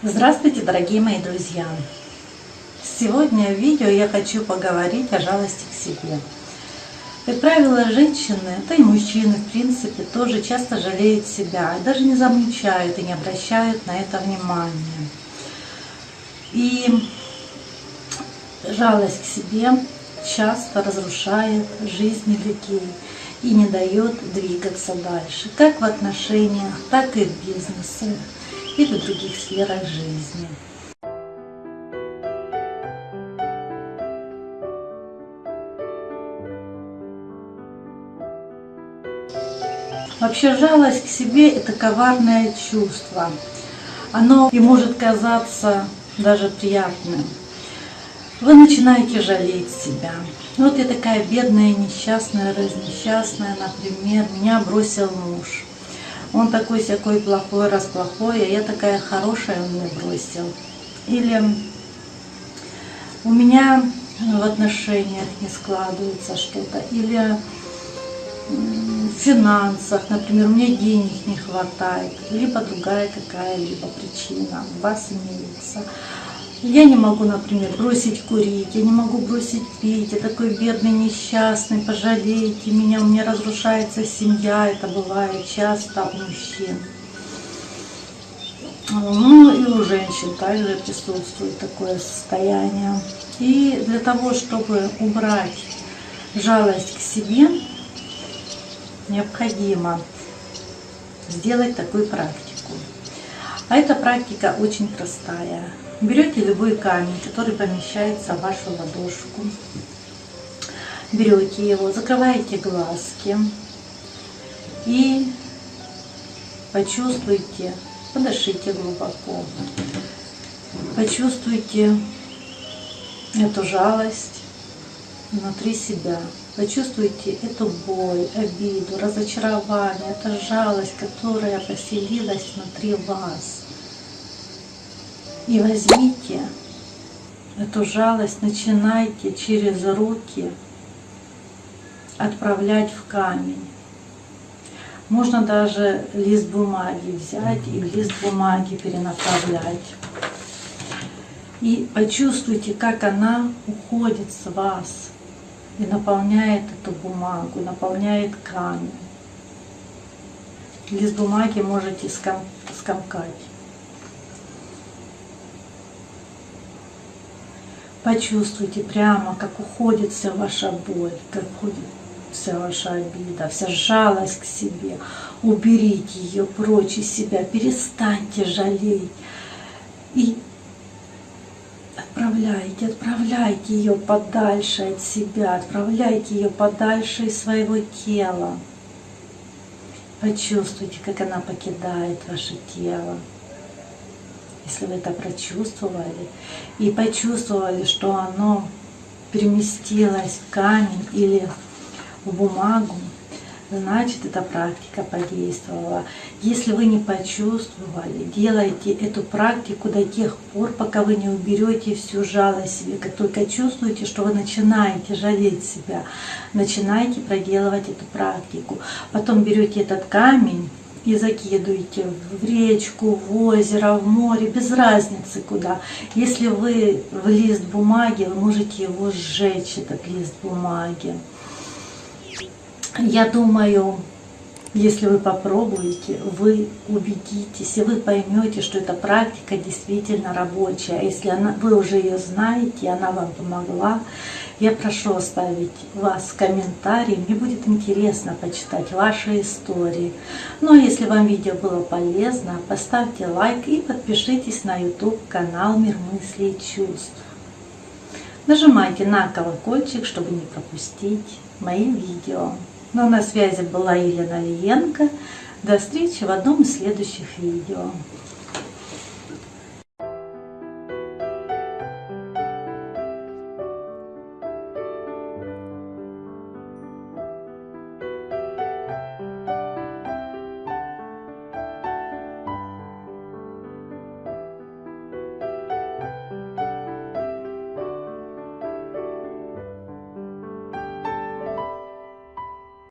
Здравствуйте, дорогие мои друзья! Сегодня в видео я хочу поговорить о жалости к себе. Как правило, женщины, да и мужчины, в принципе, тоже часто жалеют себя, даже не замечают и не обращают на это внимания. И жалость к себе часто разрушает жизни людей и не дает двигаться дальше, как в отношениях, так и в бизнесе и других сферах жизни. Вообще жалость к себе – это коварное чувство. Оно и может казаться даже приятным. Вы начинаете жалеть себя. Вот я такая бедная, несчастная, разнесчастная, например, меня бросил муж. Он такой всякой плохой, расплохой, а я такая хорошая, он меня бросил. Или у меня в отношениях не складывается что-то. Или в финансах, например, меня денег не хватает, либо другая какая-либо причина у вас имеется. Я не могу, например, бросить курить, я не могу бросить пить, я такой бедный, несчастный, пожалейте меня, у меня разрушается семья, это бывает часто у мужчин. Ну и у женщин также присутствует такое состояние. И для того, чтобы убрать жалость к себе, необходимо сделать такую практику. А эта практика очень простая. Берете любой камень, который помещается в вашу ладошку. Берете его, закрываете глазки и почувствуйте, подышите глубоко, почувствуйте эту жалость внутри себя. Почувствуйте эту боль, обиду, разочарование, эту жалость, которая поселилась внутри вас. И возьмите эту жалость, начинайте через руки отправлять в камень. Можно даже лист бумаги взять и лист бумаги перенаправлять. И почувствуйте, как она уходит с вас и наполняет эту бумагу, наполняет камень. Лист бумаги можете скомкать. Почувствуйте прямо, как уходит вся ваша боль, как уходит вся ваша обида, вся жалость к себе. Уберите ее прочь из себя, перестаньте жалеть. И отправляйте, отправляйте ее подальше от себя, отправляйте ее подальше из своего тела. Почувствуйте, как она покидает ваше тело если вы это прочувствовали, и почувствовали, что оно переместилось в камень или в бумагу, значит эта практика подействовала. Если вы не почувствовали, делайте эту практику до тех пор, пока вы не уберете всю жалость себе. Как только чувствуете, что вы начинаете жалеть себя, начинайте проделывать эту практику. Потом берете этот камень, и закидываете в речку, в озеро, в море, без разницы куда. Если вы в лист бумаги, вы можете его сжечь, этот лист бумаги. Я думаю, если вы попробуете, вы убедитесь, и вы поймете, что эта практика действительно рабочая. Если она, вы уже ее знаете, она вам помогла, я прошу оставить вас комментарий, мне будет интересно почитать ваши истории. Ну а если вам видео было полезно, поставьте лайк и подпишитесь на YouTube канал Мир мыслей и чувств. Нажимайте на колокольчик, чтобы не пропустить мои видео. Ну на связи была Елена Лиенко. До встречи в одном из следующих видео.